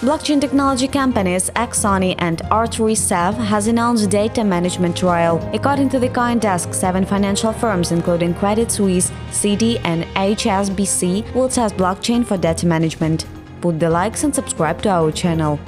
Blockchain technology companies Axoni and R3CEV has announced data management trial. According to the CoinDesk, seven financial firms, including Credit Suisse, CD and HSBC, will test blockchain for data management. Put the likes and subscribe to our channel.